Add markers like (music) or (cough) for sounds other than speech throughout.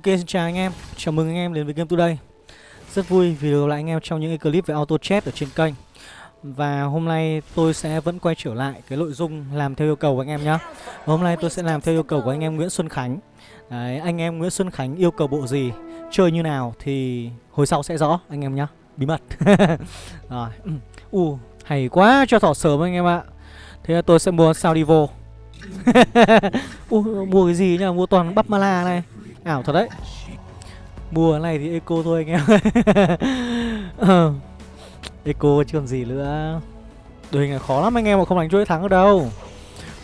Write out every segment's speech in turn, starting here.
Ok xin chào anh em, chào mừng anh em đến với Game Today. Rất vui vì được gặp lại anh em trong những cái clip về auto chat ở trên kênh. Và hôm nay tôi sẽ vẫn quay trở lại cái nội dung làm theo yêu cầu của anh em nhé Hôm nay tôi sẽ làm theo yêu cầu của anh em Nguyễn Xuân Khánh. Đấy, anh em Nguyễn Xuân Khánh yêu cầu bộ gì, chơi như nào thì hồi sau sẽ rõ anh em nhé Bí mật. (laughs) Rồi, (clears throat) u hay quá cho thỏ sớm anh em ạ. Thế là tôi sẽ mua sao đi vô uh, mua cái gì nhá, mua toàn bắp mala này. Ảo thật đấy. Mua này thì eco thôi anh em. (laughs) Eco chứ còn gì nữa. Đội hình này khó lắm anh em mà không đánh chuỗi thắng được đâu.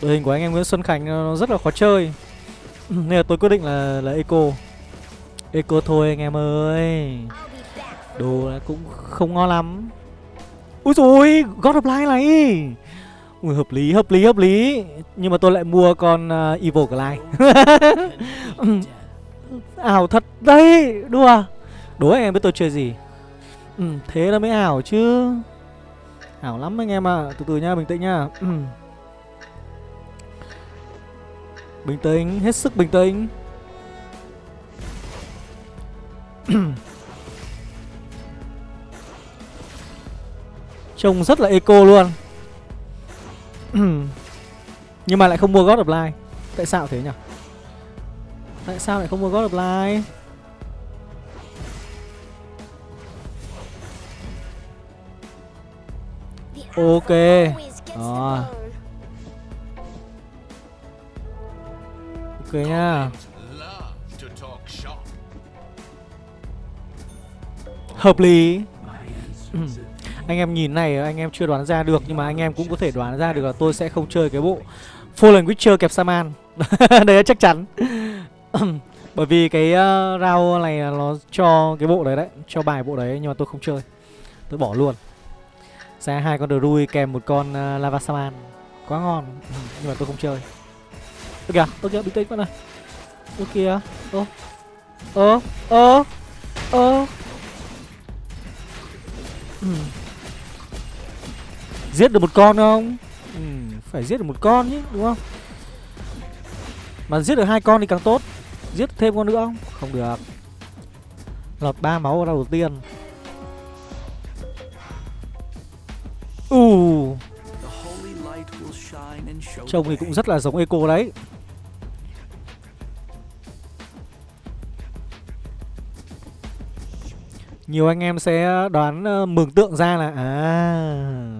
Đội hình của anh em Nguyễn Xuân Khánh nó rất là khó chơi. (clears throat) Nên là tôi quyết định là là eco. Eco thôi anh em ơi. Đồ cũng không ngon lắm. Ui rồi God of Light này. Ui hợp lý hợp lý hợp lý. Nhưng mà tôi lại mua con uh, Evil Glide. (laughs) Ảo thật đấy Đùa. Đố anh em biết tôi chơi gì? Ừ, Thế là mới ảo chứ. Ảo lắm anh em ạ. À. Từ từ nha bình tĩnh nha. Ừ. Bình tĩnh Hết sức bình tĩnh. (clears throat) Trông rất là eco luôn. (clears throat) Nhưng mà lại không mua God of Light. Tại sao thế nhỉ? Tại sao lại không mua God of Light Ok. Đó. Ok nha. Hợp lý. (clears throat) Anh em nhìn này, anh em chưa đoán ra được, Nhưng mà anh em cũng có thể đoán ra được là tôi sẽ không chơi cái bộ Fallen Witcher kẹp Saman. (laughs) Đấy chắc chắn. (coughs) Bởi vì cái uh, round này nó cho cái bộ đấy đấy Cho bài bộ đấy nhưng mà tôi không chơi. Tôi bỏ luôn. Ra hai con Drui kèm một con uh, Lava Saman. Quá ngon. (coughs) Nhưng mà tôi không chơi. Ơ kìa, ơ kìa, bình tĩnh bạn này. Ơ kìa, ơ Ơ, ơ Ơ. (coughs) Giết được một con không? Ừ, phải giết được một con chứ, đúng không? Mà giết được hai con thì càng tốt Giết thêm con nữa không? Không được Lọt ba máu ra đầu tiên uh. Trông thì cũng rất là giống Eco đấy Nhiều anh em sẽ đoán uh, mường tượng ra là À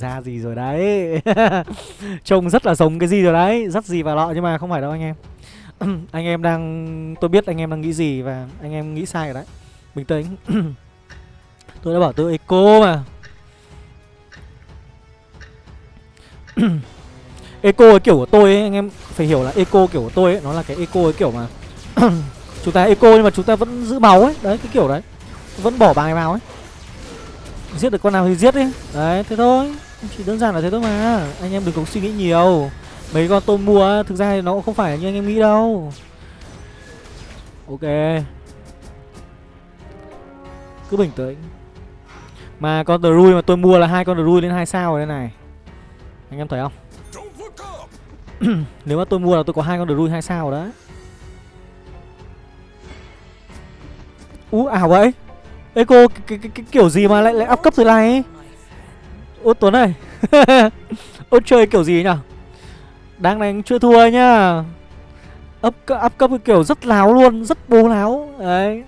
ra gì rồi đấy. (laughs) Trông rất là giống cái gì rồi đấy Rất gì vào lọ nhưng mà không phải đâu anh em. (clears throat) Anh em đang Tôi biết anh em đang nghĩ gì Và anh em nghĩ sai rồi đấy. Bình tĩnh. (clears throat) Tôi đã bảo tôi eco mà. (clears throat) Eco cái kiểu của tôi ấy, anh em phải hiểu là eco kiểu của tôi ấy Nó là cái eco cái kiểu mà Chúng ta eco nhưng mà chúng ta vẫn giữ máu ấy. Đấy cái kiểu đấy. Vẫn bỏ bài vào ấy. Giết được con nào thì giết đi. Đấy thế thôi. Chỉ đơn giản là thế thôi mà. Anh em đừng có suy nghĩ nhiều. Mấy con tôm mua thực ra nó cũng không phải như anh em nghĩ đâu. Ok. Cứ bình tĩnh. Mà con Drui mà tôi mua là hai con Drui lên hai sao rồi đây này. Anh em thấy không? (clears throat) Nếu mà tôi mua là tôi có hai con Drui hai sao rồi đấy. Ú ảo vậy. Ê cô cái, cái, cái, kiểu gì mà lại lại áp cấp thế này? Ô Tuấn này Ô (laughs) chơi kiểu gì nhỉ? Đang đánh chưa thua nhá. Up, up cấp kiểu rất láo luôn Rất bố láo. Đấy.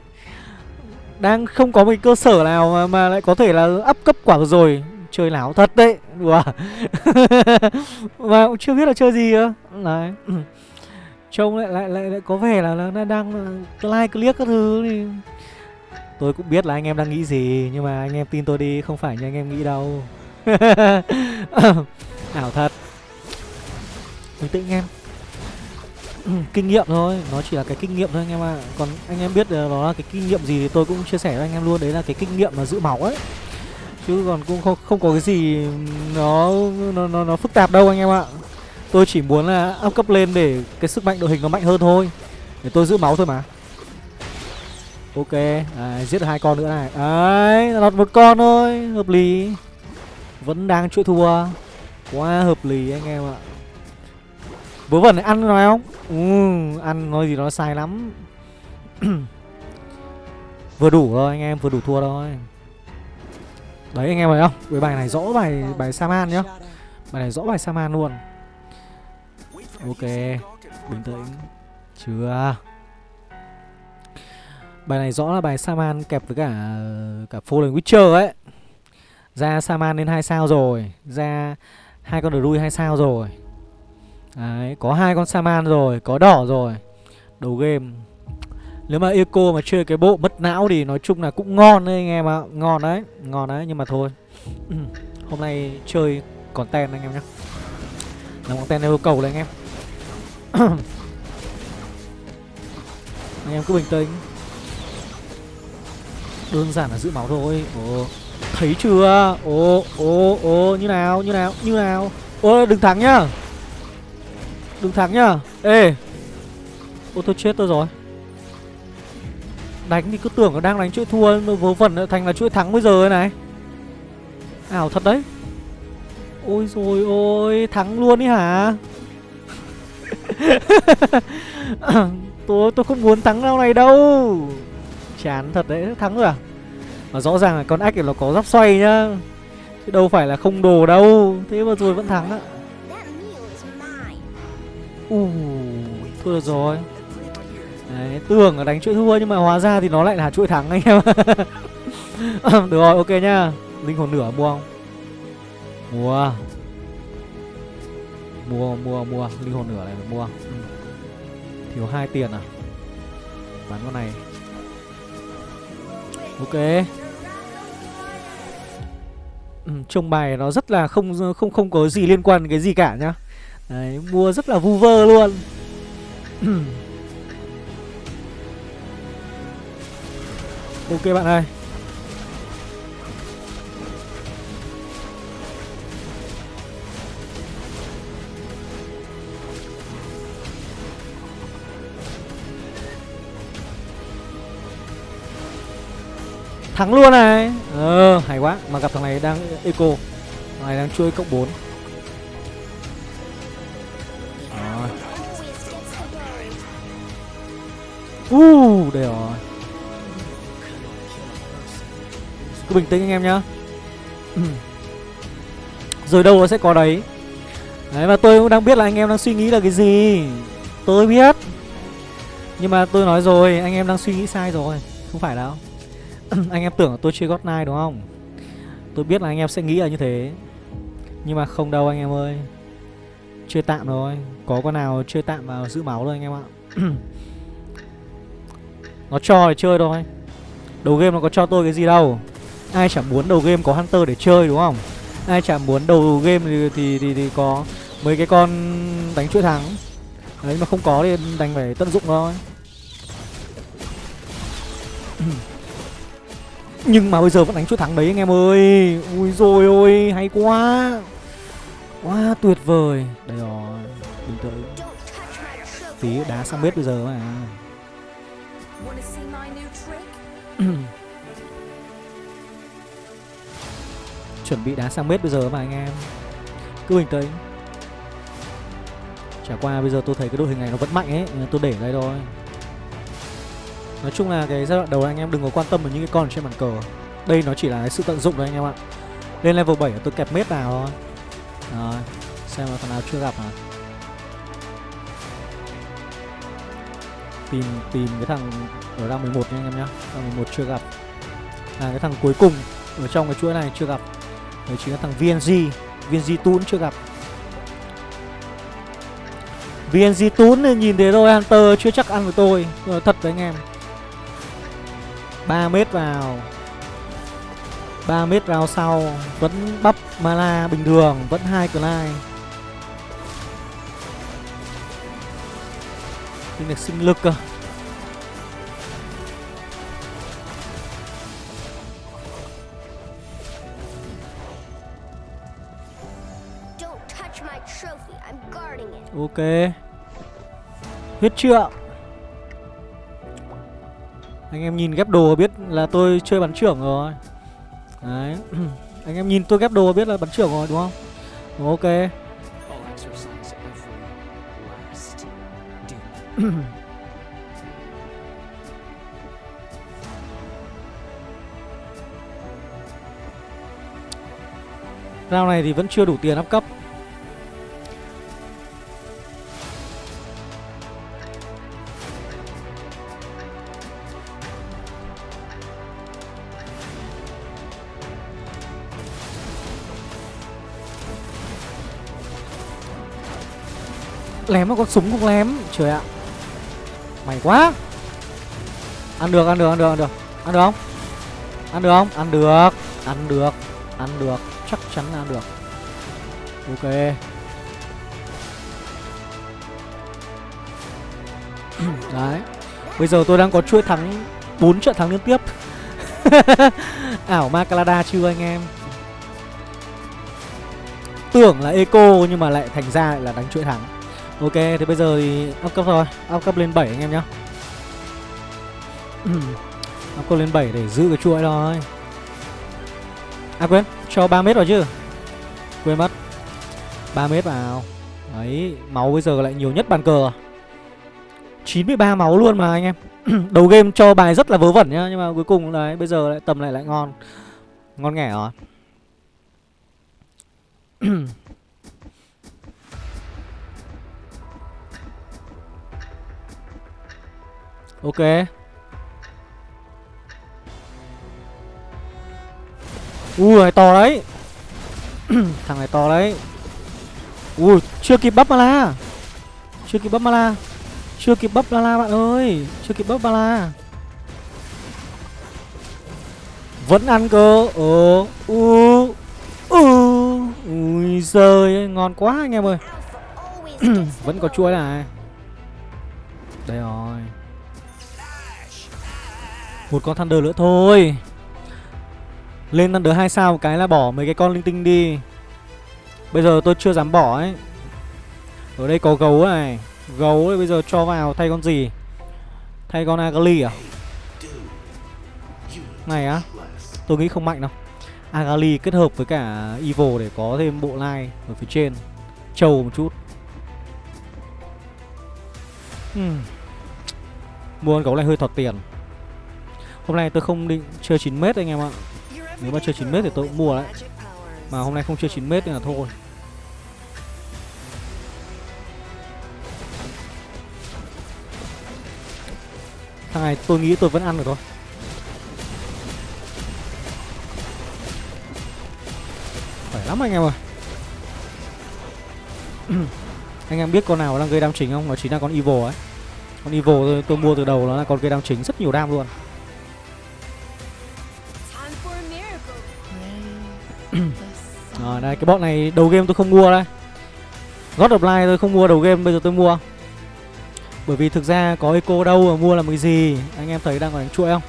Đang không có một cơ sở nào mà, mà lại có thể là up cấp quả rồi. Chơi láo thật đấy. Đùa. (laughs) Mà cũng chưa biết là chơi gì cơ. Đấy. (clears throat) Trông lại, lại lại lại có vẻ là là đang ờ, like click các thứ thì Tôi cũng biết là anh em đang nghĩ gì Nhưng mà anh em tin tôi đi Không phải như anh em nghĩ đâu. (laughs) Ảo thật. Bình tĩnh em ừ, Kinh nghiệm thôi Nó chỉ là cái kinh nghiệm thôi anh em ạ. À. Còn anh em biết ờ, nó là cái kinh nghiệm gì Thì tôi cũng chia sẻ với anh em luôn. Đấy là cái kinh nghiệm mà giữ máu ấy. Chứ còn cũng không, không có cái gì nó, nó nó nó phức tạp đâu anh em ạ. Tôi chỉ muốn là up cấp lên để cái sức mạnh đội hình nó mạnh hơn thôi. Để tôi giữ máu thôi mà. Ok, à, giết được hai con nữa này. Đấy, lọt một con thôi Hợp lý. Vẫn đang chuỗi thua. Quá hợp lý anh em ạ. Vớ vẩn này ăn nói không? Ừ, Ăn nói gì nó sai lắm. (clears throat) Vừa đủ thôi anh em, vừa đủ thua thôi. Đấy anh em thấy không? Với bài này rõ bài bài Saman nhá. Bài này rõ bài Saman luôn. Ok Bình tĩnh. Chưa. Bài này rõ là bài Saman kẹp với cả cả Fallen Witcher ấy. Ra Saman lên 2 sao rồi. Ra hai con Druid 2 sao rồi. Đấy, có hai con Saman rồi, có đỏ rồi. Đầu game. Nếu mà Eco mà chơi cái bộ mất não thì nói chung là cũng ngon đấy anh em ạ. Ngon đấy, ngon đấy, nhưng mà thôi. (clears throat) Hôm nay chơi content anh em nhé Làm content yêu cầu đấy anh em. (clears throat) Anh em cứ bình tĩnh. Đơn giản là giữ máu thôi. Ồ, Thấy chưa? Ồ, ồ, ồ, như nào, như nào, như nào? Ô, đừng thắng nhá. Đừng thắng nhá. Ê. Ô tôi chết tôi rồi. Đánh thì cứ tưởng là đang đánh chuỗi thua Vớ vẩn thành là chuỗi thắng bây giờ này. Ảo thật đấy. Ôi rồi ôi Thắng luôn ý hả? (laughs) Tôi tôi không muốn thắng đâu này đâu. Chán thật đấy Thắng rồi à? Mà rõ ràng là con ách này nó có giáp xoay nhá. Chứ đâu phải là không đồ đâu. Thế mà rồi vẫn thắng á. Uh, thua được rồi. Đấy, tưởng là đánh chuỗi thua nhưng mà hóa ra thì nó lại là chuỗi thắng anh em (laughs) Được rồi, ok nhá. Linh hồn nửa mua không? Mua Mua, mua, mua Linh hồn nửa này phải mua ừ. Thiếu hai tiền à? Bán con này. Ok ừ, Trông bài nó rất là không không không có gì liên quan cái gì cả nhá. Đấy, mua rất là vu vơ luôn. (clears throat) Ok bạn ơi. Thắng luôn này. Ờ hay quá Mà gặp thằng này đang eco. Thằng này đang chui cộng 4 Uh, đây rồi. Cứ bình tĩnh anh em nhá. (clears throat) Rồi đâu nó sẽ có đấy? Đấy và tôi cũng đang biết là anh em đang suy nghĩ là cái gì. Tôi biết. Nhưng mà tôi nói rồi Anh em đang suy nghĩ sai rồi. Không phải đâu. (clears throat) Anh em tưởng là tôi chơi God Knight đúng không? Tôi biết là anh em sẽ nghĩ là như thế. Nhưng mà không đâu anh em ơi. Chơi tạm thôi. Có con nào chơi tạm vào giữ máu thôi anh em ạ. (clears throat) Nó cho để chơi thôi. Đầu game nó có cho tôi cái gì đâu. Ai chẳng muốn đầu game có Hunter để chơi đúng không? Ai chẳng muốn đầu game thì, thì, thì, thì có mấy cái con đánh chuỗi thắng. Đấy mà không có thì đành phải tận dụng thôi. (clears throat) Nhưng mà bây giờ vẫn đánh chuỗi thắng đấy anh em ơi. Ui rồi ôi, hay quá. Quá tuyệt vời. Đây rồi Bình tĩnh Tí đá sang bếp bây giờ mà. (clears throat) Chuẩn bị đá sang bếp bây giờ mà anh em. Cứ bình tĩnh. Chả qua bây giờ tôi thấy cái đội hình này nó vẫn mạnh ấy Tôi để đây thôi. Nói chung là cái giai đoạn đầu anh em đừng có quan tâm đến những cái con trên bàn cờ. Đây nó chỉ là cái sự tận dụng thôi anh em ạ. Lên level 7 tôi kẹp mết vào thôi. Rồi, Xem là thằng nào chưa gặp hả? Tìm tìm cái thằng ở đang 11 nha anh em nhá. Rang 11 chưa gặp. À cái thằng cuối cùng ở trong cái chuỗi này chưa gặp. Đấy chính là thằng VNG VNG Tún chưa gặp. VNG Tún nhìn thế thôi Hunter chưa chắc ăn với tôi. Ờ, thật đấy anh em. 3 mét vào. 3 mét vào sau Vẫn bắp mana bình thường Vẫn hai Clyde. Tinh được sinh lực cơ. Ok. Huyết trượng anh em nhìn ghép đồ biết là tôi chơi bắn trưởng rồi. Đấy. (clears throat) Anh em nhìn tôi ghép đồ biết là bắn trưởng rồi, đúng không? Ok. (clears throat) Rao này thì vẫn chưa đủ tiền up cấp. Lém mà con súng cũng lém. Trời ạ. Mày quá. Ăn được, ăn được, ăn được, ăn được. Ăn được không? Ăn được không? Ăn được. Ăn được. Ăn được. Chắc chắn ăn được. Ok. (clears throat) Đấy. Bây giờ tôi đang có chuỗi thắng 4 trận thắng liên tiếp. (laughs) Ảo ma Calada chưa anh em? Tưởng là eco nhưng mà lại thành ra lại là đánh chuỗi thắng. Ok, thì bây giờ thì up cấp rồi Up cấp lên 7 anh em nhá. (clears throat) Up cấp lên 7 để giữ cái chuỗi thôi À quên, cho 3 mét vào chứ. Quên mất. 3 mét vào. Đấy, Máu bây giờ lại nhiều nhất bàn cờ. 93 máu luôn mà anh em. (clears throat) Đầu game cho bài rất là vớ vẩn nhá, Nhưng mà cuối cùng đấy, Bây giờ lại tầm lại lại ngon. Ngon nghẻ rồi. (clears throat) Ok. Ui này to đấy. (clears throat) Thằng này to đấy. Ui, chưa kịp bắp Mala. Chưa kịp bắp Mala. Chưa kịp bắp Mala bạn ơi. Chưa kịp bắp Mala. Vẫn ăn cơ. Ờ U U. Ui giời Ngon quá anh em ơi. (clears throat) Vẫn có chuối này. Đây rồi. Một con Thunder nữa thôi. Lên Thunder 2 sao một cái là bỏ mấy cái con linh tinh đi. Bây giờ tôi chưa dám bỏ ấy. Ở đây có gấu này. Gấu ấy, bây giờ cho vào thay con gì? Thay con Agali à? Này á, Tôi nghĩ không mạnh đâu. Agali kết hợp với cả Evil để có thêm bộ line ở phía trên. Trâu một chút. Hmm. Mua con gấu này hơi thọt tiền. Hôm nay tôi không định chơi 9m anh em ạ. Nếu mà chơi 9m thì tôi cũng mua đấy. Mà hôm nay không chơi 9m nên là thôi. Thằng này tôi nghĩ tôi vẫn ăn được thôi. Khỏe lắm anh em ơi. (clears throat) Anh em biết con nào đang gây đam chính không? Nó chính là con Evil ấy. Con Evil tôi, tôi mua từ đầu nó là con gây đam chính rất nhiều đam luôn. (clears throat) Rồi đây cái bọn này đầu game tôi không mua đây. God of Light tôi không mua đầu game bây giờ tôi mua. Bởi vì thực ra có eco đâu mà mua làm cái gì? Anh em thấy đang còn đánh chuỗi không?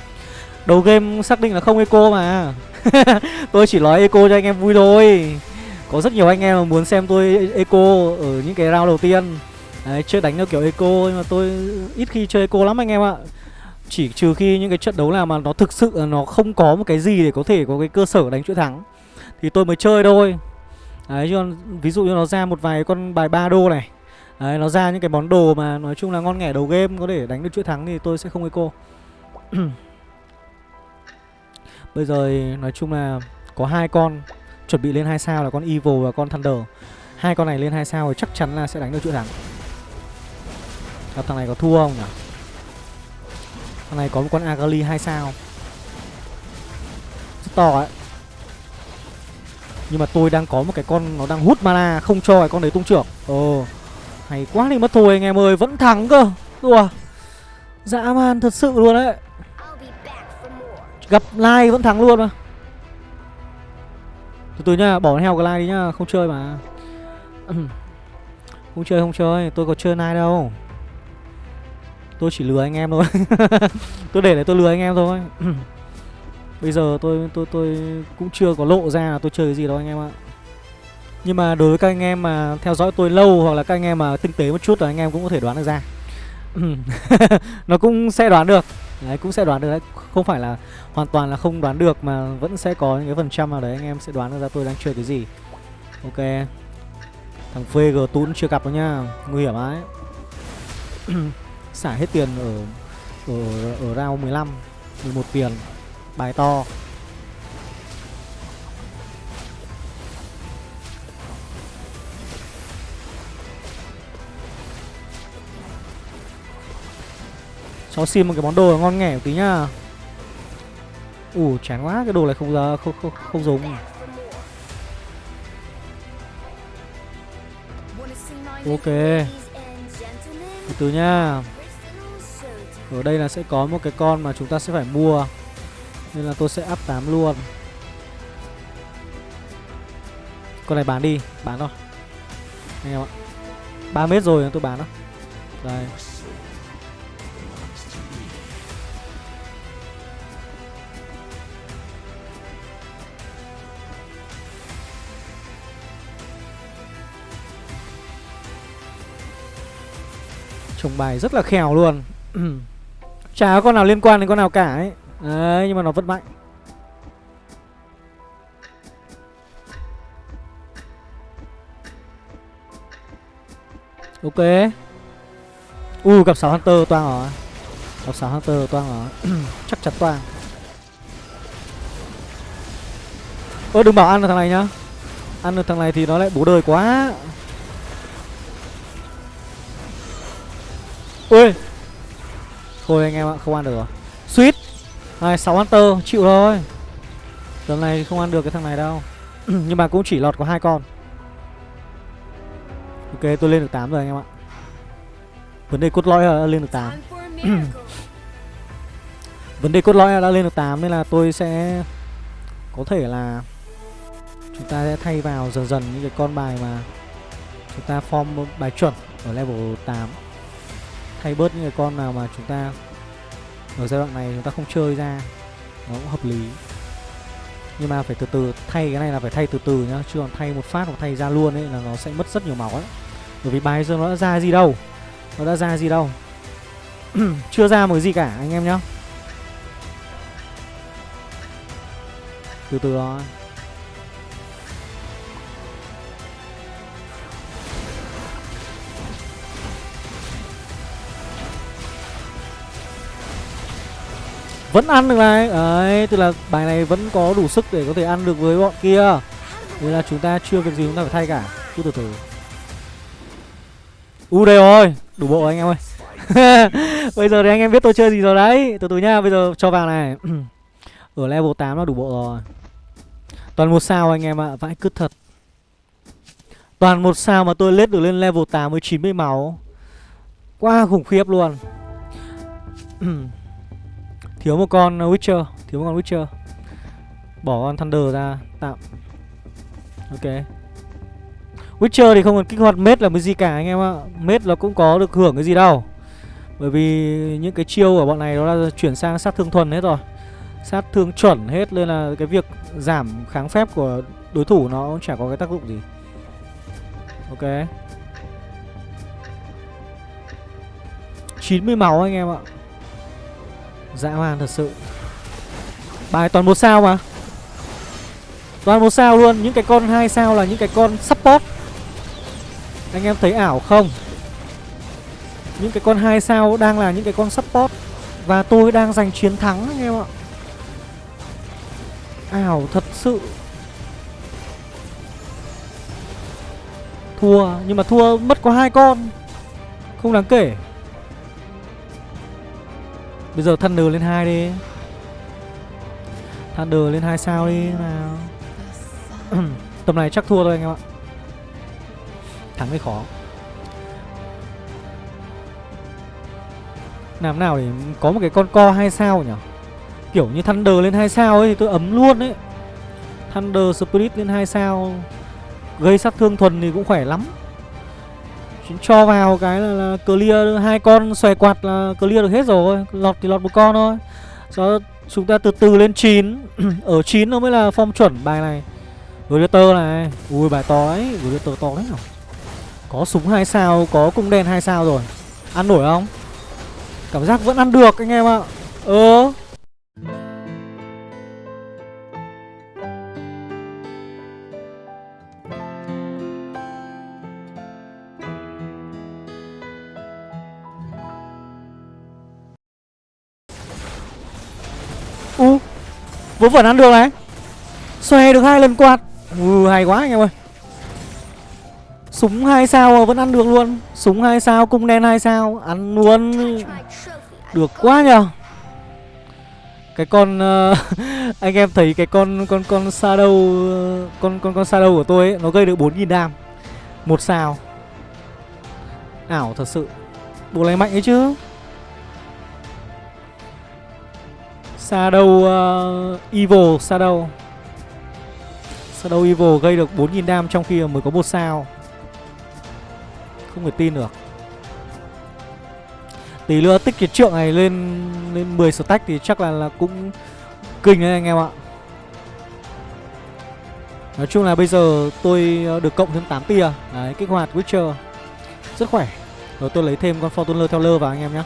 Đầu game xác định là không eco mà. (laughs) Tôi chỉ nói eco cho anh em vui thôi. Có rất nhiều anh em mà muốn xem tôi eco ở những cái round đầu tiên. Đấy, chơi đánh theo kiểu eco nhưng mà tôi ít khi chơi eco lắm anh em ạ. Chỉ trừ khi những cái trận đấu nào mà nó thực sự là nó không có một cái gì để có thể có cái cơ sở đánh chuỗi thắng. Thì tôi mới chơi thôi Đấy, chứ còn ví dụ như nó ra một vài con bài 3 đô này Đấy, nó ra những cái món đồ mà nói chung là ngon nghẻ đầu game, có thể đánh được chuỗi thắng thì tôi sẽ không eco (clears throat) Bây giờ nói chung là có hai con chuẩn bị lên hai sao là con Evil và con Thunder. Hai con này lên hai sao thì chắc chắn là sẽ đánh được chuỗi thắng. Gặp thằng này có thua không nhỉ? Thằng này có một con Agali hai sao. Rất to ấy. Nhưng mà tôi đang có một cái con nó đang hút mana không cho cái con đấy tung trưởng. Ồ. Hay quá đi mất thôi anh em ơi, vẫn thắng cơ. Đùa. Dã man thật sự luôn đấy. Gặp like vẫn thắng luôn mà Từ từ nhá, bỏ heo cái like đi nhá Không chơi mà (clears throat) Không chơi không chơi, tôi có chơi like đâu Tôi chỉ lừa anh em thôi (laughs) Tôi để để tôi lừa anh em thôi (clears throat) Bây giờ tôi tôi tôi cũng chưa có lộ ra là tôi chơi cái gì đâu anh em ạ. Nhưng mà đối với các anh em mà theo dõi tôi lâu Hoặc là các anh em mà tinh tế một chút là anh em cũng có thể đoán được ra. (laughs) Nó cũng sẽ đoán được. Đấy cũng sẽ đoán được đấy. Không phải là hoàn toàn là không đoán được Mà vẫn sẽ có những cái phần trăm nào đấy Anh em sẽ đoán được ra tôi đang chơi cái gì. Ok. Thằng phê g Tún chưa gặp đâu nha. Nguy hiểm ấy (clears throat) Xả hết tiền ở Ở, ở round 15 11 tiền bài to. Cháu xin một cái món đồ ngon nghẻ một tí nhá. Ủ chán quá cái đồ này không ra không không không dùng. Ok. Từ từ nhá, ở đây là sẽ có một cái con mà chúng ta sẽ phải mua. Nên là tôi sẽ up 8 luôn. Con này bán đi, Bán thôi. Anh em ạ. 3 mét rồi tôi bán đó Đây. Trồng bài rất là khèo luôn. (clears throat) Chả có con nào liên quan đến con nào cả ấy. Đấy nhưng mà nó vẫn mạnh. Ok. U, gặp 6 Hunter, toang rồi Gặp 6 Hunter, toang rồi (clears throat) Chắc chắn toang. Ơ, đừng bảo ăn được thằng này nhá. Ăn được thằng này thì nó lại bố đời quá. Ui. Thôi anh em ạ, không ăn được rồi. Sweet. Này 6 Hunter, chịu thôi. Tầm này không ăn được cái thằng này đâu. (clears throat) Nhưng mà cũng chỉ lọt có hai con. Ok, tôi lên được 8 rồi anh em ạ. Vấn đề cốt lõi là lên được 8 (clears throat) Vấn đề cốt lõi là đã lên được 8 Nên là tôi sẽ Có thể là Chúng ta sẽ thay vào dần dần những cái con bài mà Chúng ta form bài chuẩn Ở level 8 Thay bớt những cái con nào mà chúng ta ở giai đoạn này chúng ta không chơi ra, Nó cũng hợp lý. Nhưng mà phải từ từ, Thay cái này là phải thay từ từ nhá, Chứ còn thay một phát hoặc thay ra luôn ấy là nó sẽ mất rất nhiều máu ấy. Bởi vì bài giờ nó đã ra gì đâu, Nó đã ra gì đâu. (clears throat) Chưa ra một cái gì cả, anh em nhá. Từ từ đó. Vẫn ăn được này. Đấy, tức là bài này vẫn có đủ sức để có thể ăn được với bọn kia. Nên là chúng ta chưa việc gì chúng ta phải thay cả. Cứ từ từ. U đây rồi. Đủ bộ anh em ơi. (laughs) Bây giờ thì anh em biết tôi chơi gì rồi đấy. Từ từ nhá, bây giờ cho vào này. (clears throat) Ở level 8 là đủ bộ rồi. Toàn một sao anh em ạ à. Vãi cứt thật. Toàn một sao mà tôi lết được lên level 8 với 90 máu. Quá khủng khiếp luôn. (clears throat) Thiếu một con uh, Witcher. Thiếu một con Witcher. Bỏ con Thunder ra, tạm. Ok. Witcher thì không cần kích hoạt mết là cái gì cả, anh em ạ. Mết nó cũng có được hưởng cái gì đâu. Bởi vì những cái chiêu của bọn này nó là chuyển sang sát thương thuần hết rồi. Sát thương chuẩn hết, Nên là cái việc giảm kháng phép của đối thủ nó cũng chả có cái tác dụng gì. Ok. 90 máu, anh em ạ. Dã man thật sự. Bài toàn một sao mà. Toàn một sao luôn, Những cái con hai sao là những cái con support. Anh em thấy ảo không? Những cái con hai sao đang là những cái con support. Và tôi đang giành chiến thắng anh em ạ. Ảo thật sự. Thua, Nhưng mà thua mất có hai con. Không đáng kể. Bây giờ Thunder lên 2 đi. Thunder lên 2 sao đi, nào. (clears throat) Tầm này chắc thua thôi anh em ạ. Thắng mới khó. Làm nào để có một cái con co 2 sao nhỉ? Kiểu như Thunder lên 2 sao ấy thì tôi ấm luôn ấy. Thunder Spirit lên 2 sao. Gây sát thương thuần thì cũng khỏe lắm cho vào cái là, là clear hai con xòe quạt là clear được hết rồi lọt thì lọt một con thôi. Sau chúng ta từ từ lên 9 (clears throat) ở 9 nó mới là form chuẩn bài này. Gladiator này ui bài to đấy Gladiator to đấy nào có súng hai sao có cung đen hai sao rồi. Ăn nổi không? Cảm giác vẫn ăn được anh em ạ. Ờ. Vớ vẩn ăn được này. Xòe được hai lần quạt. Ừ hay quá anh em ơi. Súng hai sao vẫn ăn được luôn. Súng hai sao cung đen hai sao Ăn luôn. Được quá nhờ. Cái con uh, (laughs) Anh em thấy cái con con con Shadow uh, Con con con Shadow của tôi ấy Nó gây được 4.000 đam. Một sao. Ảo thật sự. Bộ này mạnh ấy chứ. Shadow uh, Evil Shadow. Shadow Evil gây được 4.000 dam trong khi mới có một sao. Không thể tin được. Tí nữa tích cái trượng này lên lên 10 stack thì chắc là là cũng kinh đấy anh em ạ. Nói chung là bây giờ tôi ờ, được cộng thêm 8 tia. Đấy, kích hoạt Witcher. Rất khỏe. Rồi tôi lấy thêm con Fortuner theo lơ vào anh em nhé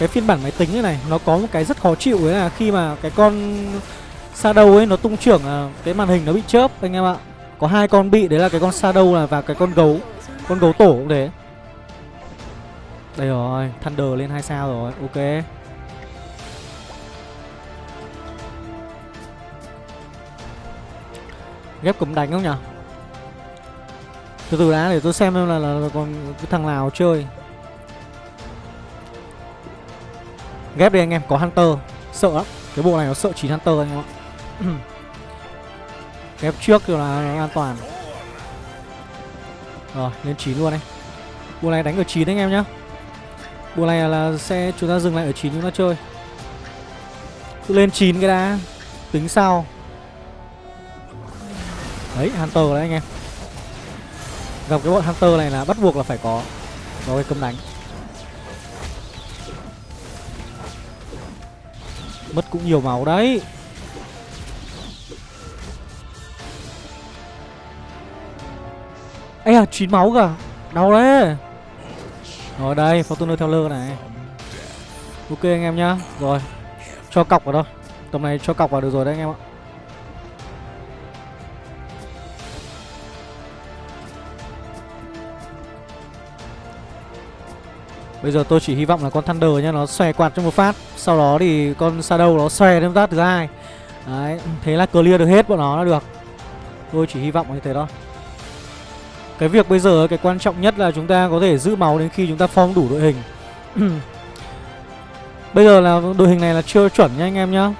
Cái phiên bản máy tính này Nó có một cái rất khó chịu đấy là khi mà cái con Shadow ấy nó tung trưởng à, cái màn hình nó bị chớp anh em ạ. Có hai con bị đấy là cái con Shadow là và cái con gấu Con gấu tổ cũng thế. Đây rồi Thunder lên hai sao rồi ok. Ghép cấm đánh không nhỉ? Từ từ đã để tôi xem là, là, là còn cái thằng nào chơi. Ghép đi anh em, có Hunter. Sợ lắm. Cái bộ này nó sợ 9 Hunter anh em ạ. (clears throat) Ghép trước rồi là an toàn. Rồi, lên 9 luôn đấy Bộ này đánh ở 9 anh em nhá. Bộ này là sẽ, chúng ta dừng lại ở 9 chúng ta chơi. Cứ lên 9 cái đã. Tính sau Đấy, Hunter đấy anh em. Gặp cái bọn Hunter này là bắt buộc là phải có. Có cái cấm đánh. Mất cũng nhiều máu đấy. Ê à, 9 máu cả Đau đấy. Rồi đây, Fortuner theo lơ này. Ok anh em nhá. Rồi, cho cọc vào đâu Tầm này cho cọc vào được rồi đấy anh em ạ. Bây giờ tôi chỉ hy vọng là con Thunder nhá Nó xòe quạt trong một phát. Sau đó thì con Shadow nó xòe thêm phát thứ hai. Đấy, thế là clear được hết bọn nó là được. Tôi chỉ hy vọng như thế thôi. Cái việc bây giờ cái quan trọng nhất là chúng ta có thể giữ máu đến khi chúng ta form đủ đội hình. (clears throat) Bây giờ là đội hình này là chưa chuẩn nha anh em nhá.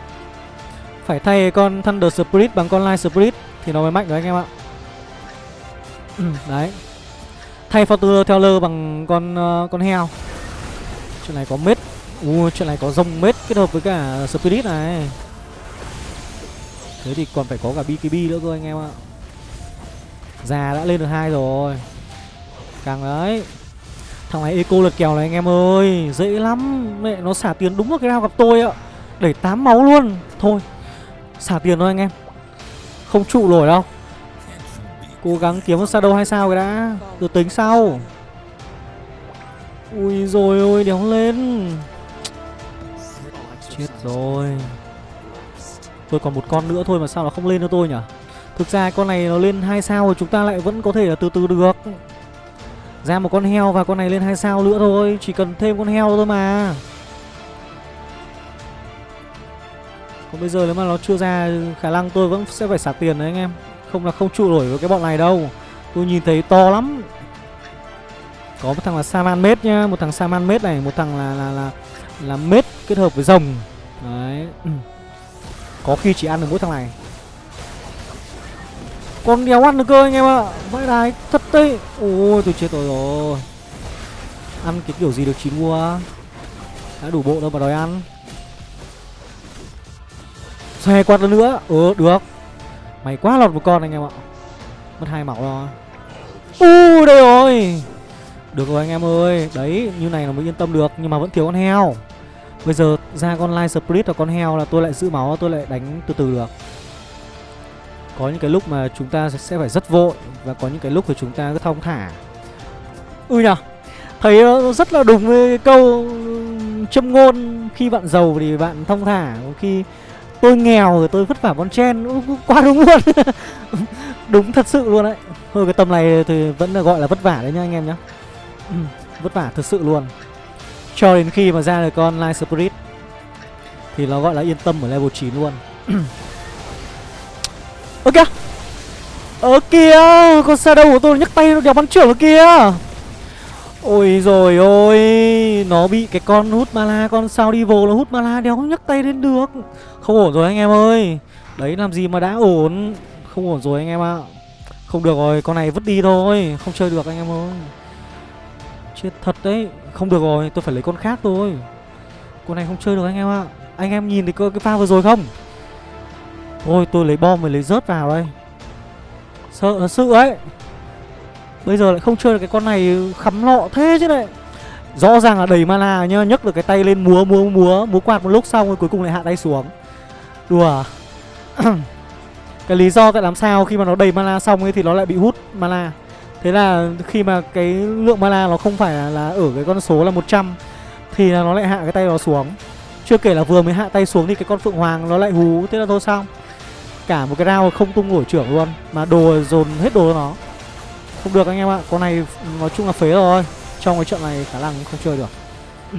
Phải thay con Thunder Spirit bằng con Light Spirit Thì nó mới mạnh được anh em ạ. (clears throat) Đấy. Thay Fortuner Teller bằng con uh, con heo. Chuyện này có mết. Uh, Chuyện này có rồng mết kết hợp với cả Spirit này. Thế thì còn phải có cả BKB nữa cơ anh em ạ. Già đã lên được hai rồi. Càng đấy. Thằng này eco lật kèo này anh em ơi. Dễ lắm. Mẹ nó xả tiền đúng vào cái nào gặp tôi ạ. Đẩy 8 máu luôn. Thôi Xả tiền thôi anh em. Không trụ nổi đâu. Cố gắng kiếm một shadow hay sao cái đã. Được tính sau. Ui rồi ôi, đéo lên. Chết rồi. Tôi còn một con nữa thôi mà sao nó không lên cho tôi nhỉ? Thực ra con này nó lên hai sao rồi, chúng ta lại vẫn có thể là từ từ được. Ra một con heo và con này lên hai sao nữa thôi, Chỉ cần thêm con heo thôi mà. Còn bây giờ nếu mà nó chưa ra, khả năng tôi vẫn sẽ phải xả tiền đấy anh em. Không là không trụ nổi với cái bọn này đâu. Tôi nhìn thấy to lắm. Có một thằng là Saman Mết nhá Một thằng Saman Mết này Một thằng là là là, là Mết kết hợp với rồng. Đấy. (clears throat) Có khi chỉ ăn được mỗi thằng này. Con đéo ăn được cơ anh em ạ. Vãi đái thật đấy. Ôi tôi chết rồi rồi. Ăn cái kiểu gì được chín mua Đã đủ bộ đâu mà đòi ăn. Xe quạt nữa. Ừ được. Mày quá lọt một con anh em ạ. Mất hai máu rồi. U đây rồi. Được rồi anh em ơi. Đấy, như này là mới yên tâm được, Nhưng mà vẫn thiếu con heo. Bây giờ ra con Light Spirit và con heo là tôi lại giữ máu, Tôi lại đánh từ từ được. Có những cái lúc mà chúng ta sẽ phải rất vội và có những cái lúc thì chúng ta cứ thong thả. Ui nhở thấy nó rất là đúng với câu châm ngôn. Khi bạn giàu thì bạn thong thả khi tôi nghèo rồi tôi vất vả con chen. Quá đúng luôn. (laughs) Đúng thật sự luôn đấy. Thôi, cái tầm này thì vẫn là gọi là vất vả đấy nhá anh em nhá. Ừ, vất vả thật sự luôn. Cho đến khi mà ra được con Light Spirit, thì nó gọi là yên tâm ở level 9 luôn. (clears throat) Ok. Ở kia Con Shadow của tôi nhấc tay nó đèo bắn trưởng ở kia Ôi rồi ôi, Nó bị cái con hút mala Con sao đi vô nó hút mala đéo nhấc tay lên được. Không ổn rồi anh em ơi. Đấy, làm gì mà đã ổn? Không ổn rồi anh em ạ. Không được rồi, con này vứt đi thôi. Không chơi được anh em ơi. Chết thật đấy. Không được rồi, tôi phải lấy con khác thôi. Con này không chơi được anh em ạ. Anh em nhìn thấy cái pha vừa rồi không? Thôi tôi lấy bom rồi lấy rớt vào đây. Sợ thật sự ấy. Bây giờ lại không chơi được cái con này khắm lọ thế chứ này Rõ ràng là đầy mana nhá, nhấc được cái tay lên múa múa múa Múa quạt một lúc xong rồi cuối cùng lại hạ tay xuống. Đùa. (clears throat) Cái lý do tại làm sao khi mà nó đầy mana xong ấy thì nó lại bị hút mana? Thế là khi mà cái lượng mana nó không phải là, là ở cái con số là 100 Thì là nó lại hạ cái tay nó xuống. Chưa kể là vừa mới hạ tay xuống thì cái con Phượng Hoàng nó lại hú Thế là thôi xong Cả một cái round không tung nổi trưởng luôn Mà đồ dồn hết đồ nó. Không được anh em ạ Con này nói chung là phế rồi. Trong cái trận này khả năng không chơi được. (clears throat)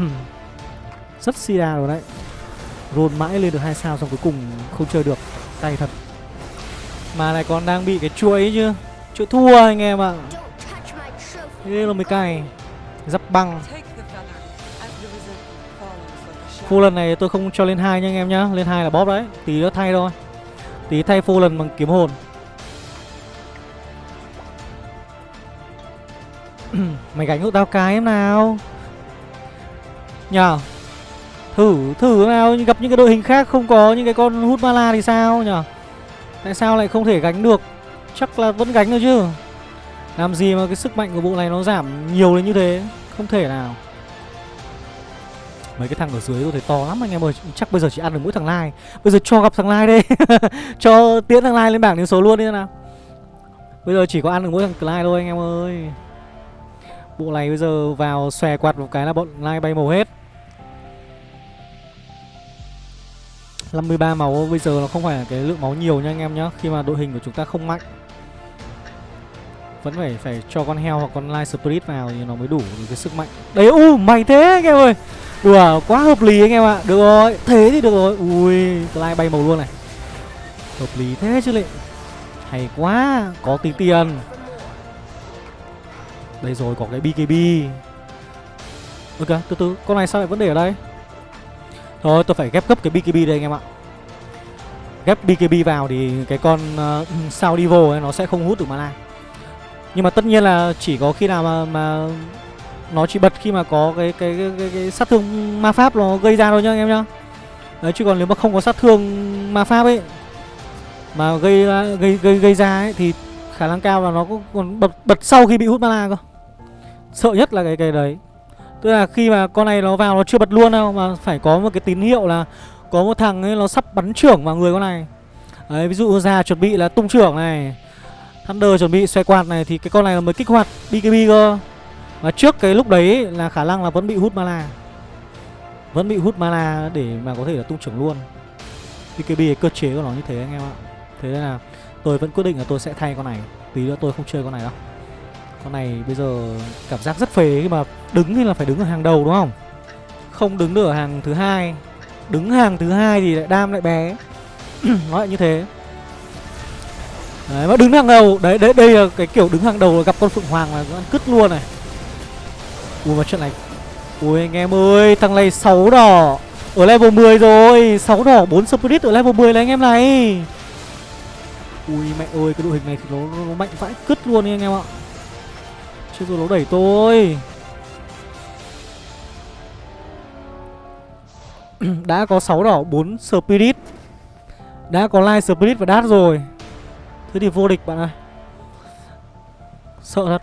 Rất sida rồi đấy. Rôn mãi lên được hai sao xong cuối cùng không chơi được. Tay thật. Mà này còn đang bị cái chuỗi chứ chỗ thua anh em ạ. Thế là mới cày Dắp băng. Phu lần này tôi không cho lên hai nha anh em nhá. Lên hai là bóp đấy. Tí nó thay thôi. Tí thay phu lần bằng kiếm hồn. (clears throat) Mày gánh hộ tao cái em nào? Nhờ. Thử thử nào. Gặp những cái đội hình khác không có những cái con hút mala thì sao nhở Tại sao lại không thể gánh được? Chắc là vẫn gánh được chứ. Làm gì mà cái sức mạnh của bộ này nó giảm nhiều đến như thế? Không thể nào. Mấy cái thằng ở dưới tôi thấy to lắm anh em ơi. Chắc bây giờ chỉ ăn được mỗi thằng Lai. Bây giờ cho gặp thằng Lai đây. (laughs) Cho tiễn thằng Lai lên bảng điểm số luôn đi nào. Bây giờ chỉ có ăn được mỗi thằng Lai thôi anh em ơi. Bộ này bây giờ vào xòe quạt một cái là bọn Lai bay màu hết. 53 máu, bây giờ nó không phải là cái lượng máu nhiều nha anh em nhá. Khi mà đội hình của chúng ta không mạnh, Vẫn phải phải cho con heo hoặc con Light Spirit vào thì nó mới đủ cái sức mạnh. Đấy, u mày thế anh em ơi. Đùa quá hợp lý anh em ạ. Được rồi, thế thì được rồi. Ui Light bay màu luôn này. Hợp lý thế chứ lệ. Hay quá, Có tí tiền. Đây rồi, có cái BKB Ok, từ từ, Con này sao lại vẫn để ở đây? Thôi tôi phải ghép gấp cái BKB đây anh em ạ. Ghép BKB vào thì cái con uh, sao đi vô ấy nó sẽ không hút được mana. Nhưng mà tất nhiên là chỉ có khi nào mà, mà nó chỉ bật khi mà có cái cái, cái, cái, cái sát thương ma pháp nó gây ra thôi nhá anh em nhá. Đấy chứ còn nếu mà không có sát thương ma pháp ấy Mà gây gây gây gây ra ấy thì khả năng cao là nó còn bật bật sau khi bị hút mana cơ. Sợ nhất là cái cái đấy. Tức là khi mà con này nó vào nó chưa bật luôn đâu, Mà phải có một cái tín hiệu là Có một thằng ấy nó sắp bắn trưởng vào người con này. Đấy, ví dụ ra chuẩn bị là tung trưởng này, Thunder chuẩn bị xoay quạt này Thì cái con này mới kích hoạt BKB cơ. Và trước cái lúc đấy là khả năng là vẫn bị hút mana. Vẫn bị hút mana để mà có thể là tung trưởng luôn. BKB cái cơ chế của nó như thế anh em ạ. Thế nên là tôi vẫn quyết định là tôi sẽ thay con này. Tí nữa tôi không chơi con này đâu con này bây giờ cảm giác rất phế khi mà đứng thì là phải đứng ở hàng đầu đúng không? Không đứng được ở hàng thứ hai. Đứng hàng thứ hai thì lại đam lại bé. (clears throat) Nó lại như thế. Đấy mà đứng hàng đầu, đấy đấy đây là cái kiểu đứng hàng đầu là gặp con phượng hoàng là ăn cứt luôn này. Ui mà chuyện này. Ui anh em ơi, thằng này 6 đỏ. Ở level 10 rồi, 6 đỏ 4 spirit ở level 10 là anh em này. Ui mẹ ơi, cái đội hình này thì nó, nó mạnh vãi cứt luôn đi anh em ạ. Chứ rồi nó đẩy tôi. (clears throat) Đã có 6 đỏ 4 Spirit. Đã có Light Spirit và Đát rồi. Thế thì vô địch bạn ơi. Sợ thật.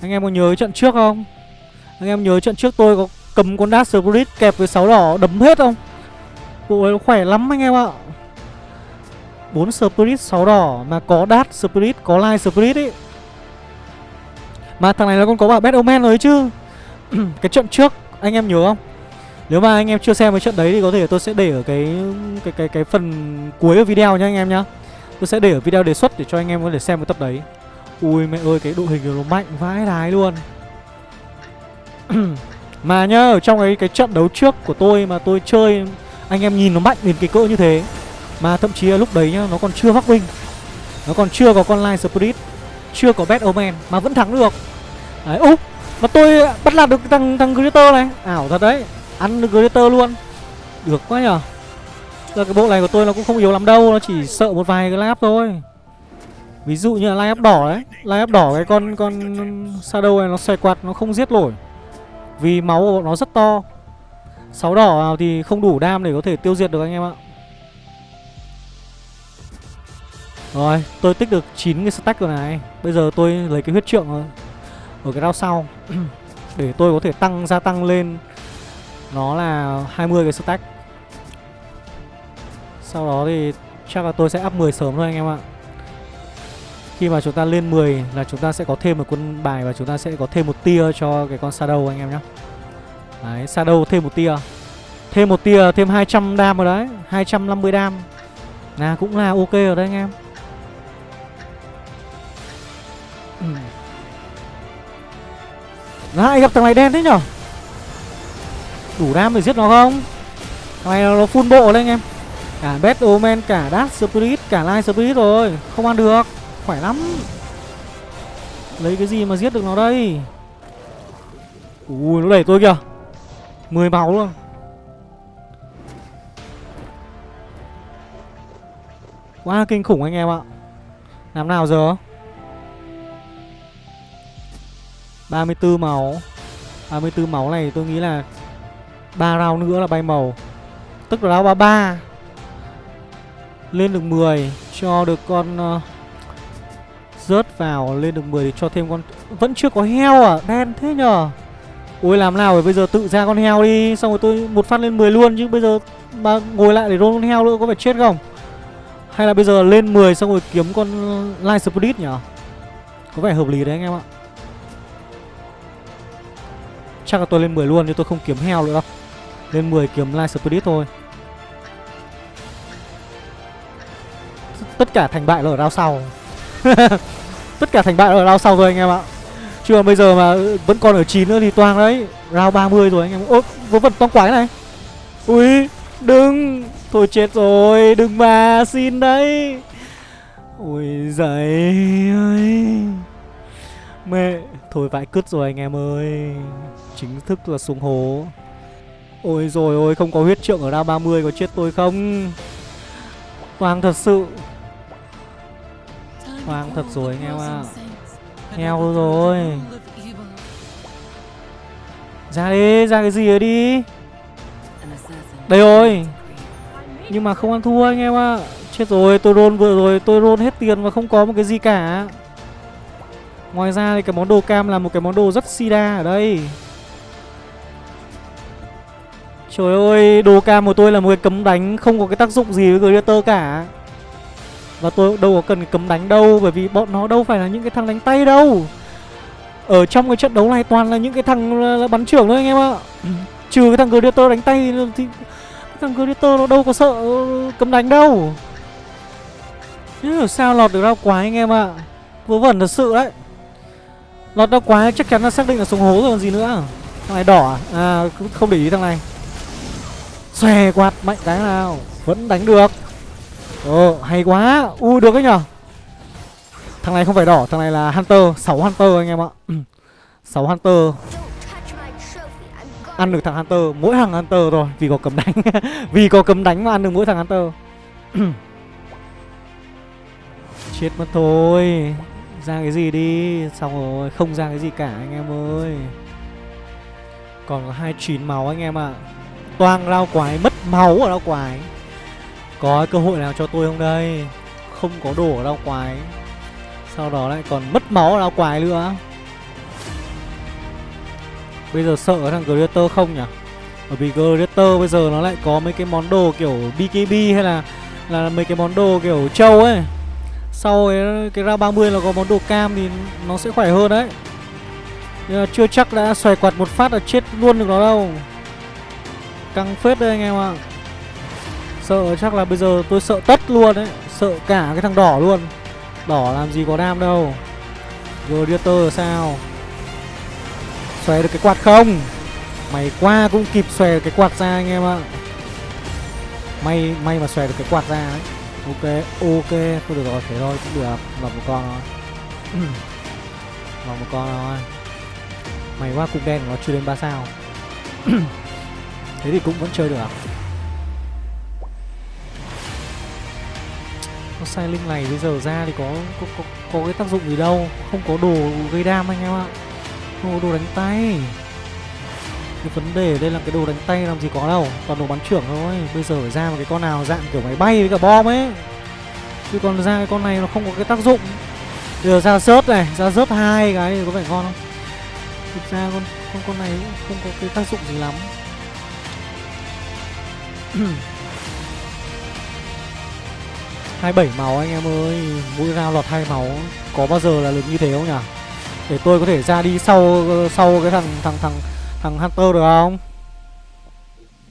Anh em có nhớ trận trước không? Anh em nhớ trận trước tôi có cầm con Đát Spirit kẹp với 6 đỏ đấm hết không? Bộ ấy khỏe lắm anh em ạ. 4 Spirit 6 đỏ Mà có Đát Spirit, Có Light Spirit ấy mà thằng này nó còn có bảo Bet Omen rồi chứ. (clears throat) Cái trận trước, anh em nhớ không? Nếu mà anh em chưa xem cái trận đấy thì có thể tôi sẽ để ở cái cái cái cái phần cuối của video nha anh em nhá. Tôi sẽ để ở video đề xuất để cho anh em có thể xem cái tập đấy. Ui mẹ ơi, cái đội hình nó mạnh vãi đái luôn. (clears throat) Mà nhá, ở trong cái cái trận đấu trước của tôi mà tôi chơi, Anh em nhìn nó mạnh đến cái cỡ như thế. Mà thậm chí là lúc đấy nhá, nó còn chưa mắc binh Nó còn chưa có con Line Spirit. Chưa có Bad Omen Mà vẫn thắng được. Đấy, úp Mà tôi bắt lạc được thằng thằng Greater này. Ảo thật đấy Ăn được Greater luôn. Được quá nhở Giờ cái bộ này của tôi nó cũng không yếu lắm đâu Nó chỉ sợ một vài cái lap thôi. Ví dụ như là lai đỏ đấy. Lai đỏ cái con con Shadow này nó xoay quạt nó không giết nổi. Vì máu của nó rất to. Sáu đỏ vào thì không đủ đam để có thể tiêu diệt được anh em ạ. Rồi tôi tích được 9 cái stack rồi này. Bây giờ tôi lấy cái huyết trượng ở, ở cái round sau. (clears throat) Để tôi có thể tăng gia tăng lên. Nó là 20 cái stack. Sau đó thì chắc là tôi sẽ up 10 sớm thôi anh em ạ. Khi mà chúng ta lên 10 là chúng ta sẽ có thêm một quân bài Và chúng ta sẽ có thêm một tia cho cái con Shadow anh em nhé Đấy, Shadow thêm một tia. Thêm một tia, thêm 200 đam rồi đấy. 250 đam. Là cũng là ok rồi đấy anh em. Lại gặp thằng này đen thế nhở? Đủ đam để giết nó không? Thằng này nó full bộ lên anh em. Cả Bad Omen, cả Dark Spirit, cả Light Spirit rồi. Không ăn được. Khỏe lắm. Lấy cái gì mà giết được nó đây? Ui nó đẩy tôi kìa. 10 máu luôn. Quá kinh khủng anh em ạ. Làm nào giờ? 34 máu. 34 máu này tôi nghĩ là ba round nữa là bay màu. Tức là round 33 Lên được 10 Cho được con uh, Rớt vào lên được 10 thì cho thêm con Vẫn chưa có heo à Đen thế nhờ. Ôi làm nào rồi bây giờ tự ra con heo đi Xong rồi tôi một phát lên 10 luôn Chứ bây giờ mà ngồi lại để roll con heo nữa có phải chết không? Hay là bây giờ lên 10 xong rồi kiếm con Light Spirit nhỉ Có vẻ hợp lý đấy anh em ạ. Chắc là tôi lên 10 luôn chứ tôi không kiếm heo nữa đâu. Lên 10 kiếm Light Spirit thôi. Tất cả thành bại là ở round sau. (laughs) Tất cả thành bại là ở round sau rồi, anh em ạ. Chứ mà bây giờ mà ừ, vẫn còn ở 9 nữa thì toang đấy. Round 30 rồi, anh em Ôi vớ vẩn toang quái này. Ui, đừng. Thôi chết rồi, đừng mà, xin đấy. Ôi giời ơi. Mẹ. Thôi vãi cứt rồi anh em ơi. Chính thức là xuống hố. Ôi rồi ôi không có huyết trượng ở ra 30 có chết tôi không? Hoàng thật sự. Hoàng thật rồi anh em ạ. À. Heo rồi. Ra đi, ra cái gì ấy đi. Đây rồi. Nhưng mà không ăn thua anh em ạ. À. Chết rồi, tôi roll vừa rồi Tôi roll hết tiền và không có một cái gì cả. Ngoài ra thì cái món đồ cam là một cái món đồ rất sida ở đây. Trời ơi, đồ cam của tôi là một cái cấm đánh Không có cái tác dụng gì với Greater cả. Và tôi đâu có cần cấm đánh đâu Bởi vì bọn nó đâu phải là những cái thằng đánh tay đâu. Ở trong cái trận đấu này toàn là những cái thằng ờ, bắn trưởng thôi anh em ạ. Ừ, trừ cái thằng Greater đánh tay thì cái thằng Greater nó đâu có sợ ờ, cấm đánh đâu. Chứ sao lọt được rau quái anh em ạ? Vớ vẩn thật sự đấy. Lọt rau quá chắc chắn là xác định là xuống hố rồi còn gì nữa. Thằng này đỏ à, à không để ý thằng này. Xòe quạt mạnh cái nào? Vẫn đánh được. Ồ hay quá. U được đấy nhở? Thằng này không phải đỏ Thằng này là Hunter. 6 Hunter anh em ạ. (clears throat) 6 Hunter. Ăn được thằng Hunter. Mỗi thằng Hunter rồi Vì có cấm đánh. (laughs) Vì có cấm đánh mà ăn được mỗi thằng Hunter. (clears throat) Chết mất thôi. Ra cái gì đi. Xong rồi, Không ra cái gì cả anh em ơi. Còn có 29 máu anh em ạ. Toang lao quái, Mất máu ở lao quái. Có cơ hội nào cho tôi không đây? Không có đổ ở lao quái. Sau đó lại còn mất máu ở lao quái nữa. Bây giờ sợ thằng Greater không nhỉ? Bởi vì Greater bây giờ nó lại có mấy cái món đồ kiểu BKB hay là Là mấy cái món đồ kiểu trâu ấy. Sau cái, cái ra 30 là có món đồ cam thì nó sẽ khỏe hơn đấy. Nhưng mà chưa chắc đã xoài quạt một phát là chết luôn được nó đâu. Căng phết đây anh em ạ. À. Sợ chắc là bây giờ tôi sợ tất luôn đấy. Sợ cả cái thằng đỏ luôn. Đỏ làm gì có đam đâu. Gladiator là sao? Xòe được cái quạt không? Mày qua cũng kịp xòe cái quạt ra anh em ạ. May may mà xòe được cái quạt ra đấy. Ok, ok, thôi được rồi, thế thôi, cũng được. Lọt một con thôi. (clears throat) Lọt một con thôi. Mày qua cung đen của nó chưa đến 3 sao. (clears throat) Thế thì cũng vẫn chơi được à? Con sai linh này bây giờ ra thì có có, có có cái tác dụng gì đâu. Không có đồ gây đam anh em ạ. Không có đồ đánh tay. Cái vấn đề đây là cái đồ đánh tay làm gì có đâu, Toàn đồ bắn trưởng thôi. Bây giờ phải ra một cái con nào dạng kiểu máy bay với cả bom ấy. Chứ còn ra cái con này nó không có cái tác dụng. Bây giờ ra rớt này, Ra rớt hai cái thì có vẻ ngon không? Thực ra con con con này cũng không có cái tác dụng gì lắm. (clears throat) Hai bảy màu anh em ơi, mỗi round lọt hai máu có bao giờ là được như thế không nhỉ? Để tôi có thể ra đi sau sau cái thằng thằng thằng thằng hunter được không?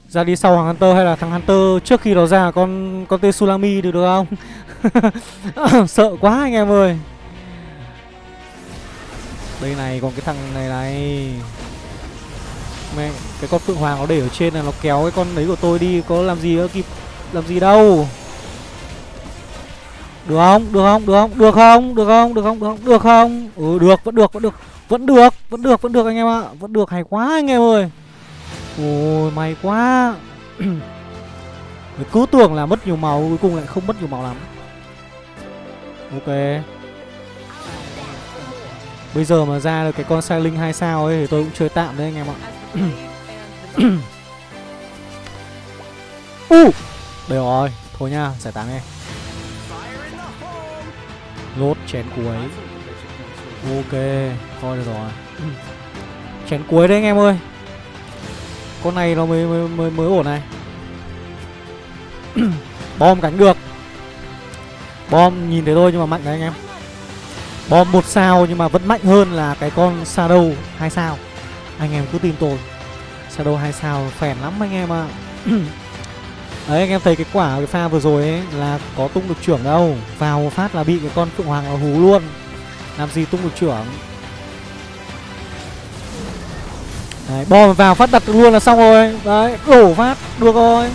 Ra đi sau thằng hunter hay là thằng hunter trước khi nó ra con con tên sulami được được không? (laughs) Sợ quá anh em ơi. Đây này, còn cái thằng này này. Mẹ, cái con phượng hoàng nó để ở trên là nó kéo cái con đấy của tôi đi, có làm gì nữa kịp, làm gì đâu. Được không? Được không? Được không? Được không? Được không? Được không? Được không? Được không? Ừ được, vẫn được vẫn được vẫn được vẫn được vẫn được anh em ạ. Vẫn được hay quá anh em ơi. Ôi may quá. (clears throat) Cứ tưởng là mất nhiều màu cuối cùng lại không mất nhiều màu lắm. Ok. Bây giờ mà ra được cái con sai linh hai sao ấy thì tôi cũng chơi tạm đấy anh em ạ. (clears throat) U! Uh, đây rồi thôi nha giải tán đi lốt chén cuối ok coi được rồi. Chén cuối đấy anh em ơi. Con này nó mới mới mới, mới ổn này. (clears throat) Bom cánh được bom nhìn thấy thôi nhưng mà mạnh đấy anh em. Bom một sao nhưng mà vẫn mạnh hơn là cái con shadow hai sao. Anh em cứ tin tôi. Shadow hai sao phèn lắm anh em ạ. À. (clears throat) Đấy anh em thấy cái quả cái pha vừa rồi ấy là có tung được trưởng đâu. Vào phát là bị cái con Phượng Hoàng nó hú luôn. Làm gì tung được trưởng. Đấy, bom vào phát đặt luôn là xong rồi. Đấy, đổ phát, được rồi.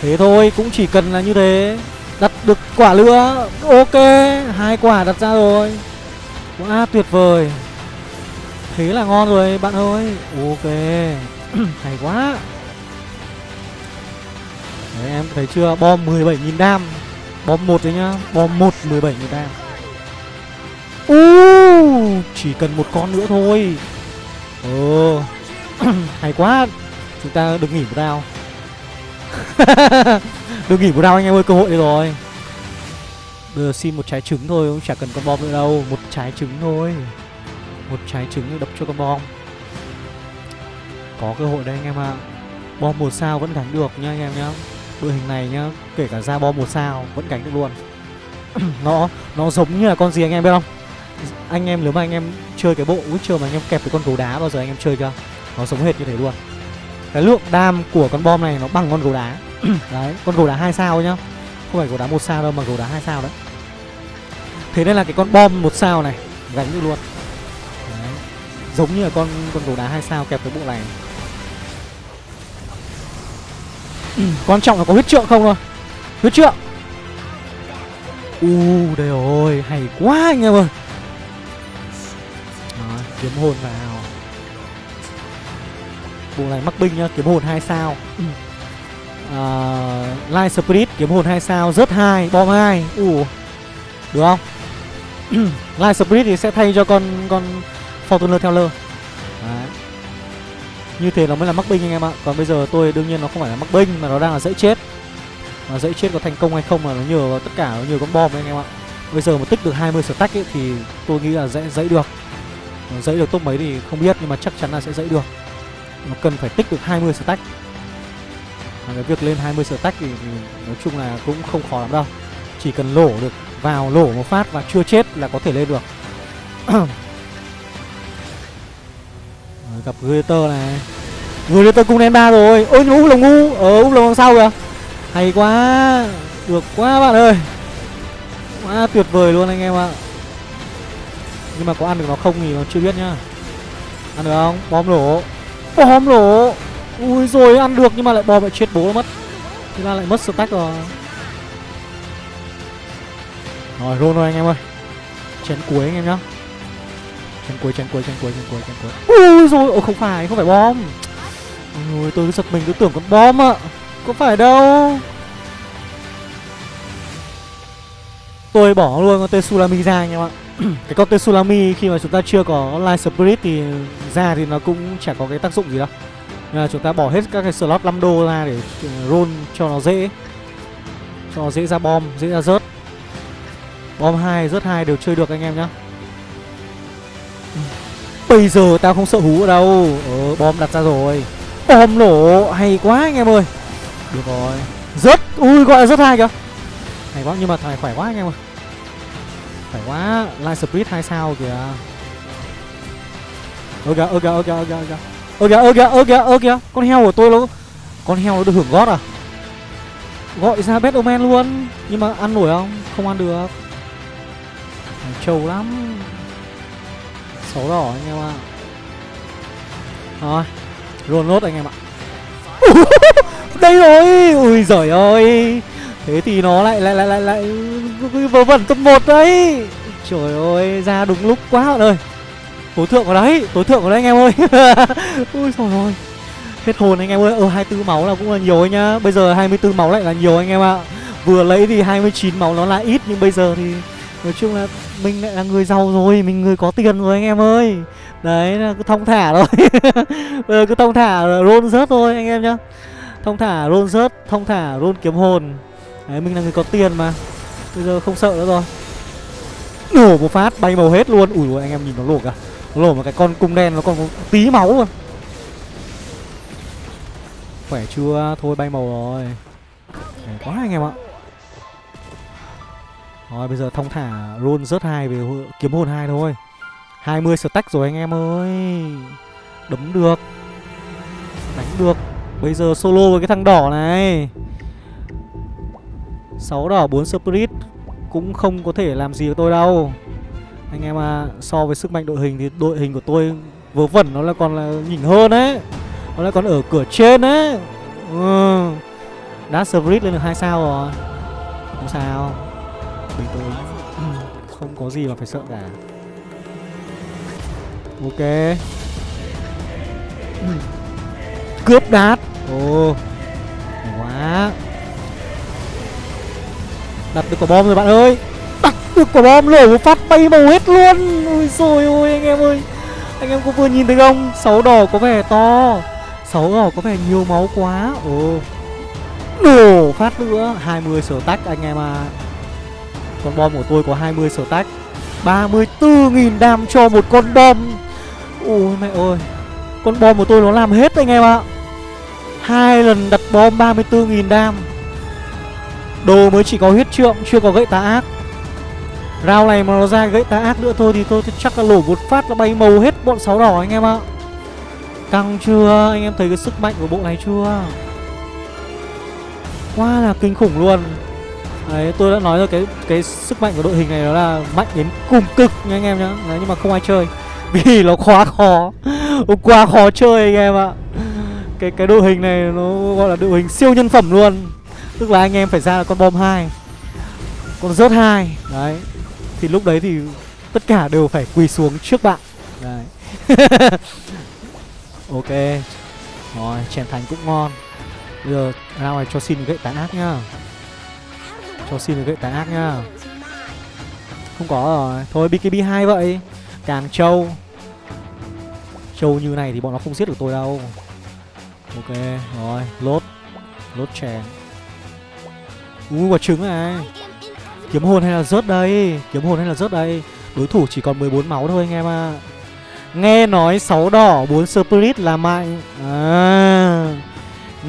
Thế thôi, cũng chỉ cần là như thế. Đặt được quả nữa Ok, hai quả đặt ra rồi. Quá tuyệt vời. Thế là ngon rồi bạn ơi. Ok (clears throat) Hay quá. Đấy, em thấy chưa? Bom 17.000 đam. Bom 1 đấy nhá. Bom 1 17.000 đam uh, Chỉ cần một con nữa thôi. Ờ. (clears throat) Hay quá. Chúng ta được nghỉ một đao (laughs) Được nghỉ một đao anh em ơi cơ hội đây rồi. Bây giờ xin một trái trứng thôi Cũng chả cần con bom nữa đâu. Một trái trứng thôi. Một trái trứng đập cho con bom. Có cơ hội đây anh em ạ. À. Bom một sao vẫn gánh được nha anh em nhá. Đội hình này nhá kể cả ra bom một sao vẫn gánh được luôn. (clears throat) Nó nó giống như là con gì anh em biết không? Anh em nếu mà anh em chơi cái bộ Witcher mà anh em kẹp với con gấu đá bao giờ anh em chơi chưa? Nó sống hệt như thế luôn. Cái lượng đam của con bom này nó bằng con gấu đá. (clears throat) Đấy con gấu đá hai sao nhá. Không phải gấu đá một sao đâu mà gấu đá hai sao đấy. Thế nên là cái con bom một sao này gánh được luôn. Đấy. giống như là con con gấu đá hai sao kẹp cái bộ này. (clears throat) Quan trọng là có huyết trượng không thôi. Huyết trượng. U uh, đây rồi Hay quá anh em ơi. Kiếm hồn vào. Bộ này mắc binh nhá Kiếm hồn 2 sao. Uh, Light Spirit kiếm hồn 2 sao Rớt 2 Bom 2 U uh, Được không? (clears throat) Light Spirit thì sẽ thay cho con con Fortuner Teller Đấy. Như thế nó mới là mắc binh anh em ạ. Còn bây giờ tôi đương nhiên nó không phải là mắc binh Mà nó đang là dãy chết. Mà dãy chết có thành công hay không là nó nhờ vào tất cả Nó nhờ con bom anh em ạ. Bây giờ mà tích được 20 stack ấy thì tôi nghĩ là dãy, dãy được dẫy được top mấy thì không biết Nhưng mà chắc chắn là sẽ dẫy được. Nó cần phải tích được 20 stack. Và cái việc lên 20 stack thì, thì nói chung là cũng không khó lắm đâu. Chỉ cần lổ được vào lổ một phát và chưa chết là có thể lên được. (clears throat) Gặp Greater này. Greater cũng lên ba rồi. Ôi nhưng úp lồng ngu. Ờ úp lồng đằng sau kìa? Hay quá. Được quá bạn ơi. Quá tuyệt vời luôn anh em ạ nhưng mà có ăn được nó không thì nó chưa biết nhá. Ăn được không? Bom nổ bom nổ ui rồi ăn được nhưng mà lại bom lại chết bố mất. Thế ra lại mất stack rồi. Rồi roll thôi anh em ơi. Chén cuối anh em nhá. Chén cuối, chén cuối, chén cuối, chén cuối, chén cuối. Ui rồi, ồ không phải, không phải bom. Ôi tôi cứ giật mình cứ tưởng con bom ạ. Có phải đâu. Tôi bỏ luôn con tên Sulami ra anh em ạ. (coughs) Cái con Tsunami khi mà chúng ta chưa có Light Spirit thì ra thì nó cũng chả có cái tác dụng gì đâu. Nên là chúng ta bỏ hết các cái slot 5 đô ra để roll cho nó dễ Cho nó dễ ra bom, dễ ra rớt. Bom 2, rớt 2 đều chơi được anh em nhá. Bây giờ tao không sợ hú ở đâu. Ờ, bom đặt ra rồi. Bom nổ, hay quá anh em ơi. Được rồi. Rớt, ui gọi là rớt hai kìa. Hay quá, nhưng mà thằng này khỏe quá anh em ơi phải quá, Light Spirit 2 sao kìa. Ơ kìa, ơ kìa, ơ kìa, ơ kìa, ơ kìa Ơ kìa, ơ kìa, ơ kìa, ơ kìa Con heo của tôi nó Con heo nó được hưởng gót à? Gọi ra Bad Omen luôn. Nhưng mà ăn nổi không? Không ăn được. Trâu lắm. Xấu đỏ anh em ạ. Rồi Roll nốt anh em ạ. (laughs) Đây rồi. Ui giời ơi. Thế thì nó lại lại lại lại lại vớ vẩn cấp 1 đấy. Trời ơi, ra đúng lúc quá bạn ơi. Tối thượng vào đấy Tối thượng vào đấy anh em ơi. (laughs) Ui trời ơi Hết hồn anh em ơi. Ờ 24 máu là cũng là nhiều nhá. Bây giờ 24 máu lại là nhiều anh em ạ. Vừa lấy thì 29 máu nó là ít, Nhưng bây giờ thì Nói chung là mình lại là người giàu rồi, Mình người có tiền rồi anh em ơi. Đấy, là cứ thông thả thôi. Bây (laughs) giờ cứ thông thả roll rớt thôi anh em nhá. Thông thả roll rớt Thông thả roll kiếm hồn. Đấy, mình là người có tiền mà. Bây giờ không sợ nữa rồi. Nổ một phát, bay màu hết luôn. Ủi ui, anh em nhìn nó lổ cả. Nó lổ một cái con cung đen nó còn có tí máu luôn Khỏe chưa? Thôi, bay màu rồi. Khỏe quá anh em ạ. Rồi, bây giờ thông thả roll rớt hai về kiếm hồn hai thôi. 20 stack rồi anh em ơi. Đấm được. Đánh được. Bây giờ solo với cái thằng đỏ này. 6 đỏ 4 spirit Cũng không có thể làm gì được tôi đâu. Anh em à So với sức mạnh đội hình thì đội hình của tôi Vớ vẩn, nó là còn là nhỉnh hơn đấy Nó lại còn ở cửa trên đấy ừ. Đá spirit lên được 2 sao rồi. Không sao. Bình tôi (clears throat) Không có gì mà phải sợ cả. Ok. (clears throat) Cướp đát. Ồ oh. quá. Đặt được quả bom rồi, bạn ơi. Đặt được quả bom lửa một phát bay màu hết luôn. Ôi rồi ôi, anh em ơi. Anh em có vừa nhìn thấy không? Sáu đỏ có vẻ to. Sáu đỏ có vẻ nhiều máu quá. Ồ. Nổ phát nữa. 20 sở tách, anh em à Con bom của tôi có 20 sở tách. 34.000 đam cho một con bom. Ôi mẹ ơi. Con bom của tôi nó làm hết, anh em ạ. Hai lần đặt bom 34.000 đam. Đồ mới chỉ có huyết trượng, Chưa có gậy tà ác. Rao này mà nó ra gậy tà ác nữa thôi Thì tôi chắc là lổ một phát là bay màu hết bọn sáu đỏ anh em ạ. Căng chưa? Anh em thấy cái sức mạnh của bộ này chưa? Quá là kinh khủng luôn. Đấy, tôi đã nói rồi, cái cái sức mạnh của đội hình này nó là mạnh đến cùng cực nha anh em nhá. Đấy, nhưng mà không ai chơi. (laughs) Vì nó quá khó. Quá khó chơi anh em ạ. Cái cái đội hình này nó gọi là đội hình siêu nhân phẩm luôn. Tức là anh em phải ra là con bom 2 Con rớt 2 Đấy. Thì lúc đấy thì tất cả đều phải quỳ xuống trước bạn. Đấy. (laughs) Ok. Rồi, chèn thành cũng ngon. Bây giờ ra ngoài cho xin gậy tán ác nhá. Cho xin gậy tán ác nhá. Không có rồi. Thôi BKB 2 vậy. Càng trâu. Trâu như này thì bọn nó không giết được tôi đâu. Ok, rồi, Lốt. Lốt chèn. Ui quả trứng này. Kiếm hồn hay là rớt đây? Kiếm hồn hay là rớt đây? Đối thủ chỉ còn 14 máu thôi anh em ạ. À. Nghe nói 6 đỏ 4 spirit là mạnh. À,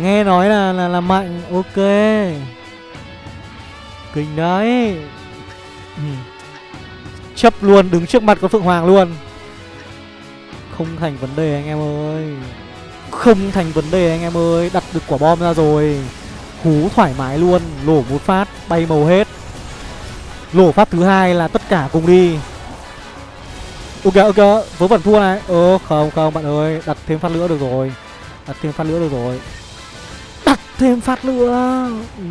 Nghe nói là, là là mạnh Ok. Kinh đấy. Ừ. Chấp luôn đứng trước mặt con Phượng Hoàng luôn. Không thành vấn đề anh em ơi. Không thành vấn đề anh em ơi Đặt được quả bom ra rồi. Hú thoải mái luôn Lổ một phát bay màu hết. Lổ phát thứ hai là tất cả cùng đi. Ok ok Vớ vẩn thua này. Ờ không không bạn ơi Đặt thêm phát nữa được rồi. Đặt thêm phát nữa được rồi. Đặt thêm phát nữa. Ừ,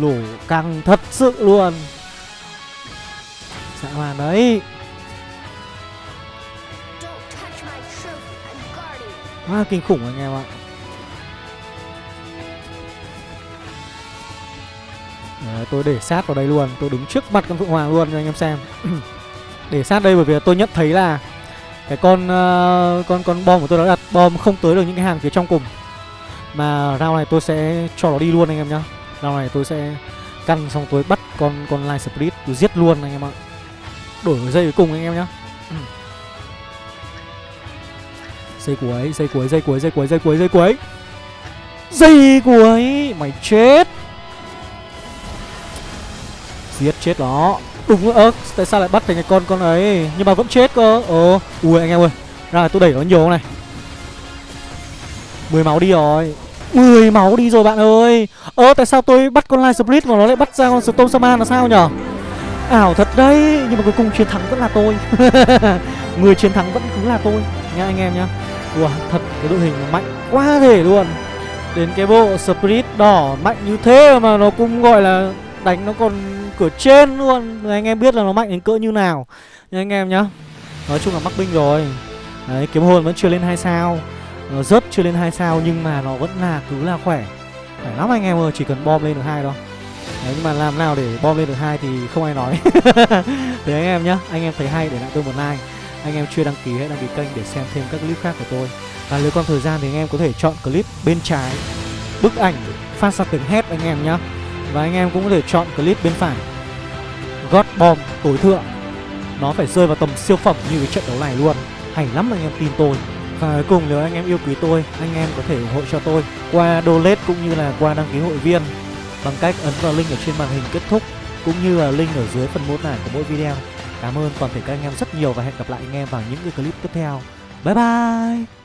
Lổ căng thật sự luôn. Dã man đấy. Quá kinh khủng anh em ạ Đấy, tôi để sát vào đây luôn. Tôi đứng trước mặt con Phượng Hoàng luôn cho anh em xem. (clears throat) Để sát đây bởi vì tôi nhận thấy là Cái con uh, con con bom của tôi đã đặt bom không tới được những cái hàng phía trong cùng. Mà round này tôi sẽ cho nó đi luôn anh em nhá. Round này tôi sẽ căn xong tôi bắt con con line split tôi giết luôn anh em ạ. Đổi dây cuối cùng anh em nhá. (clears throat) Dây cuối, dây cuối, dây cuối, dây cuối, dây cuối, dây cuối. Dây cuối. Mày chết. Giết chết nó. Đúng ơ tại sao lại bắt thành cái con con ấy? Nhưng mà vẫn chết cơ. Ồ Ui anh em ơi Ra tôi đẩy nó nhiều này? 10 máu đi rồi. 10 máu đi rồi bạn ơi. Ơ tại sao tôi bắt con Light Split mà nó lại bắt ra con Storm Shaman là sao nhở? Ảo thật đấy Nhưng mà cuối cùng chiến thắng vẫn là tôi. (laughs) Người chiến thắng vẫn cứ là tôi. Nha anh em nhá. Wow, thật cái đội hình mạnh quá thể luôn. Đến cái bộ Split đỏ mạnh như thế mà nó cũng gọi là đánh nó còn cửa trên luôn. Rồi anh em biết là nó mạnh đến cỡ như nào. Nha anh em nhá. Nói chung là mắc binh rồi. Đấy, kiếm hồn vẫn chưa lên 2 sao. Nó Rớt chưa lên 2 sao nhưng mà nó vẫn là cứ là khỏe. Khỏe lắm anh em ơi, chỉ cần bom lên được hai thôi. Đấy, nhưng mà làm nào để bom lên được hai thì không ai nói. (laughs) Thế anh em nhá, anh em thấy hay để lại tôi một like. Anh em chưa đăng ký hãy đăng ký kênh để xem thêm các clip khác của tôi. Và nếu còn thời gian thì anh em có thể chọn clip bên trái. Bức ảnh phát ra tiếng hét anh em nhá và anh em cũng có thể chọn clip bên phải. God Bomb tối thượng. Nó phải rơi vào tầm siêu phẩm như cái trận đấu này luôn. Hay lắm anh em tin tôi. Và cuối cùng nếu anh em yêu quý tôi, anh em có thể ủng hộ cho tôi qua donate cũng như là qua đăng ký hội viên bằng cách ấn vào link ở trên màn hình kết thúc cũng như là link ở dưới phần mô tả của mỗi video. Cảm ơn toàn thể các anh em rất nhiều và hẹn gặp lại anh em vào những cái clip tiếp theo. Bye bye!